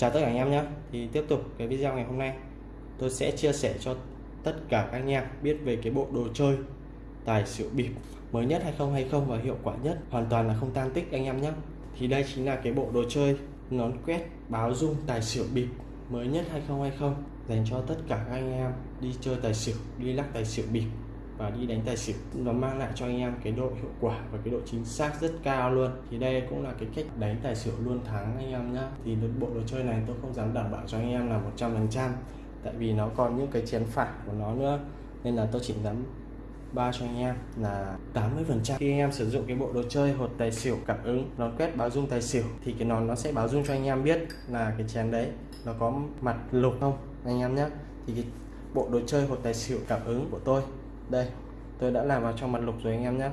Chào tất cả anh em nhé. Thì tiếp tục cái video ngày hôm nay, Tôi sẽ chia sẻ cho tất cả các anh em biết về cái bộ đồ chơi tài xỉu bịp mới nhất 2020 và hiệu quả nhất. Hoàn toàn là không tan tích anh em nhé. Thì đây chính là cái bộ đồ chơi nón quét báo dung tài xỉu bịp mới nhất 2020 dành cho tất cả các anh em đi chơi tài xỉu, đi lắc tài xỉu bịp và đi đánh tài xỉu. Nó mang lại cho anh em cái độ hiệu quả và cái độ chính xác rất cao luôn. Thì đây cũng là cái cách đánh tài xỉu luôn thắng anh em nhá. Thì bộ đồ chơi này tôi không dám đảm bảo cho anh em là 100 phần trăm, tại vì nó còn những cái chén phản của nó nữa. Nên là tôi chỉ dám ba cho anh em là 80 phần trăm. Khi anh em sử dụng cái bộ đồ chơi hột tài xỉu cảm ứng, nó quét báo dung tài xỉu, thì cái nón nó sẽ báo dung cho anh em biết là cái chén đấy nó có mặt lục không, anh em nhé thì cái bộ đồ chơi hột tài xỉu cảm ứng của tôi đây tôi đã làm vào trong mặt lục rồi anh em nhé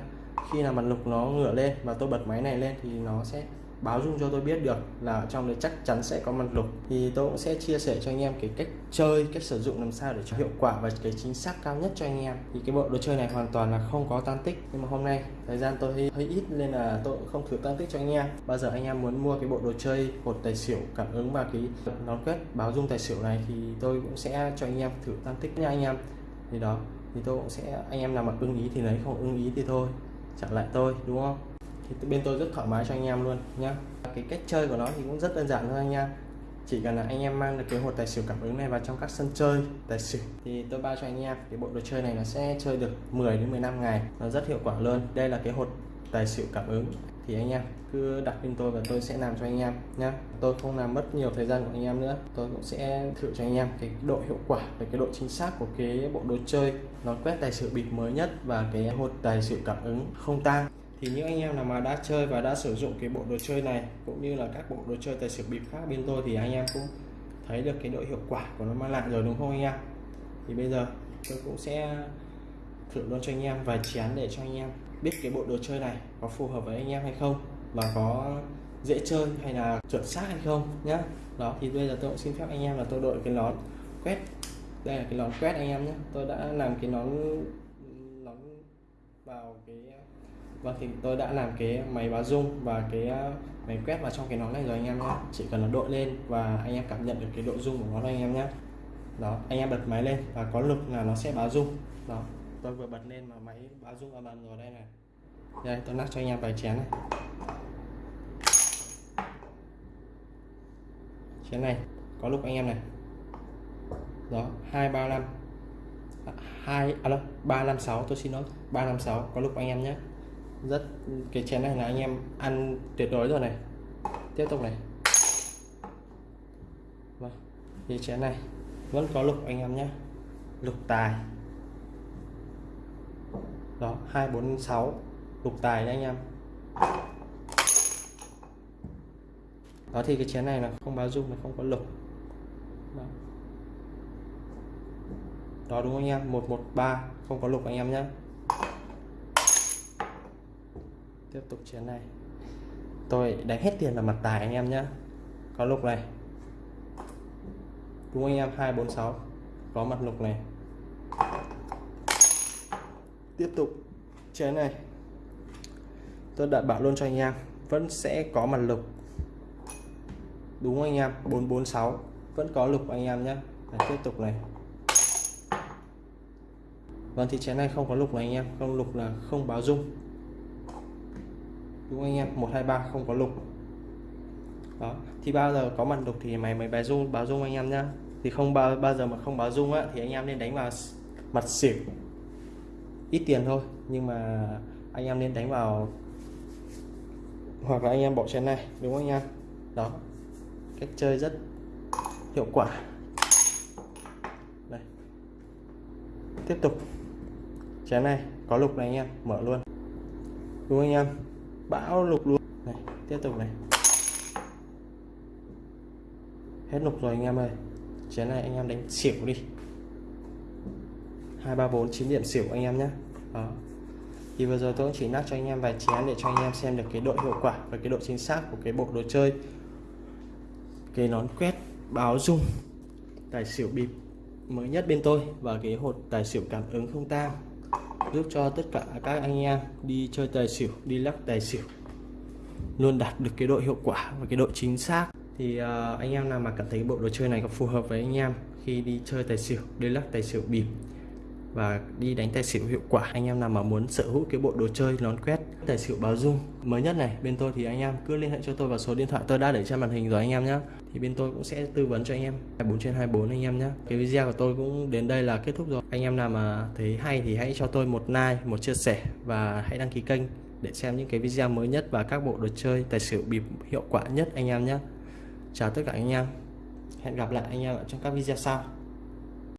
khi là mặt lục nó ngửa lên và tôi bật máy này lên thì nó sẽ báo dung cho tôi biết được là ở trong đấy chắc chắn sẽ có mặt lục. Thì tôi cũng sẽ chia sẻ cho anh em cái cách chơi cách sử dụng làm sao để cho hiệu quả và cái chính xác cao nhất cho anh em. Thì cái bộ đồ chơi này hoàn toàn là không có tan tích. Nhưng mà hôm nay thời gian tôi hơi, hơi ít nên là tôi cũng không thử tan tích cho anh em. Bao giờ anh em muốn mua cái bộ đồ chơi hột tài xỉu cảm ứng và cái nón quét báo dung tài xỉu này thì tôi cũng sẽ cho anh em thử tan tích nha anh em. Thì đó thì tôi cũng sẽ, anh em nào mà ưng ý thì lấy, không ưng ý thì thôi, trả lại tôi, đúng không? Thì bên tôi rất thoải mái cho anh em luôn, nhá. Cái cách chơi của nó thì cũng rất đơn giản thôi, anh em. Chỉ cần là anh em mang được cái hột tài xỉu cảm ứng này vào trong các sân chơi tài xỉu, thì tôi bao cho anh em. Cái bộ đồ chơi này nó sẽ chơi được 10 đến 15 ngày, nó rất hiệu quả luôn. Đây là cái hột tài xỉu cảm ứng thì anh em cứ đặt bên tôi và tôi sẽ làm cho anh em nhé tôi không làm mất nhiều thời gian của anh em nữa. Tôi cũng sẽ thử cho anh em cái độ hiệu quả và cái độ chính xác của cái bộ đồ chơi. Nó quét tài xỉu bịp mới nhất và cái hột tài xỉu cảm ứng không tang. Thì những anh em nào mà đã chơi và đã sử dụng cái bộ đồ chơi này, cũng như là các bộ đồ chơi tài xỉu bịp khác bên tôi thì anh em cũng thấy được cái độ hiệu quả của nó mang lại rồi, đúng không anh em? Thì bây giờ tôi cũng sẽ thử luôn cho anh em vài chén để cho anh em biết cái bộ đồ chơi này có phù hợp với anh em hay không và có dễ chơi hay là chuẩn xác hay không nhá. Đó, thì bây giờ tôi cũng xin phép anh em là tôi đội cái nón quét. Đây là cái nón quét anh em nhé tôi đã làm cái nón nón vào cái và thì tôi đã làm cái máy báo dung và cái ờ, máy quét vào trong cái nón này rồi anh em nhé chỉ cần là đội lên và anh em cảm nhận được cái độ dung của nó anh em nhé đó, anh em bật máy lên và có lực là nó sẽ báo dung. Đó tôi vừa bật lên mà máy báo dung âm ầm rồi đây này. Đây, tôi lắc cho anh em vài chén này. Chén này, có lúc anh em này. Đó, hai ba năm. À, hai à alo ba năm sáu, tôi xin lỗi. Ba năm sáu, có lúc anh em nhé. Rất, cái chén này là anh em ăn tuyệt đối rồi này. Tiếp tục này. Vâng thì chén này, vẫn có lục anh em nhé. Lục tài đó hai bốn sáu. Lục tài nha anh em. Đó thì cái chén này là không báo dung nó không có lục. Đó, đó đúng không anh em? 113 không có lục anh em nhé. Tiếp tục chén này. Tôi đánh hết tiền vào mặt tài anh em nhé. Có lục này. Đúng anh em? 246 có mặt lục này tiếp tục. Chén này. Tôi đảm bảo luôn cho anh em. Vẫn sẽ có mặt lục. Đúng anh em? 446 vẫn có lục anh em nhé. Tiếp tục này. Vâng thì chén này không có lục này anh em. Không lục là không báo dung. Đúng anh em? 123 không có lục. Đó. Thì bao giờ có mặt lục thì mày mới báo dung báo dung anh em nhá. Thì không bao bao giờ mà không báo dung á, thì anh em nên đánh vào mặt xỉu ít tiền thôi, nhưng mà anh em nên đánh vào hoặc là anh em bỏ chén này, đúng không anh em? Đó, cách chơi rất hiệu quả. Đây. Tiếp tục. Chén này, có lục này anh em, mở luôn. Đúng không anh em? Bão lục luôn. Này, tiếp tục này. Hết lục rồi anh em ơi. Chén này anh em đánh xỉu đi hai ba bốn chín điểm xỉu anh em nhé. Đó. Thì vừa rồi tôi cũng chỉ nắp cho anh em vài chén để cho anh em xem được cái độ hiệu quả và cái độ chính xác của cái bộ đồ chơi. Cái nón quét báo dung tài xỉu bịp mới nhất bên tôi và cái hột tài xỉu cảm ứng không tang giúp cho tất cả các anh em đi chơi tài xỉu đi lắc tài xỉu luôn đạt được cái độ hiệu quả và cái độ chính xác. Thì uh, anh em nào mà cảm thấy bộ đồ chơi này có phù hợp với anh em khi đi chơi tài xỉu đi lắc tài xỉu bịp và đi đánh tài xỉu hiệu quả. Anh em nào mà muốn sở hữu cái bộ đồ chơi nón quét tài xỉu báo dung mới nhất này, bên tôi thì anh em cứ liên hệ cho tôi vào số điện thoại tôi đã để trên màn hình rồi anh em nhé thì bên tôi cũng sẽ tư vấn cho anh em. 24 trên 24 anh em nhé cái video của tôi cũng đến đây là kết thúc rồi. Anh em nào mà thấy hay thì hãy cho tôi một like, một chia sẻ và hãy đăng ký kênh để xem những cái video mới nhất và các bộ đồ chơi tài xỉu bịp hiệu quả nhất anh em nhé chào tất cả anh em. Hẹn gặp lại anh em ở trong các video sau.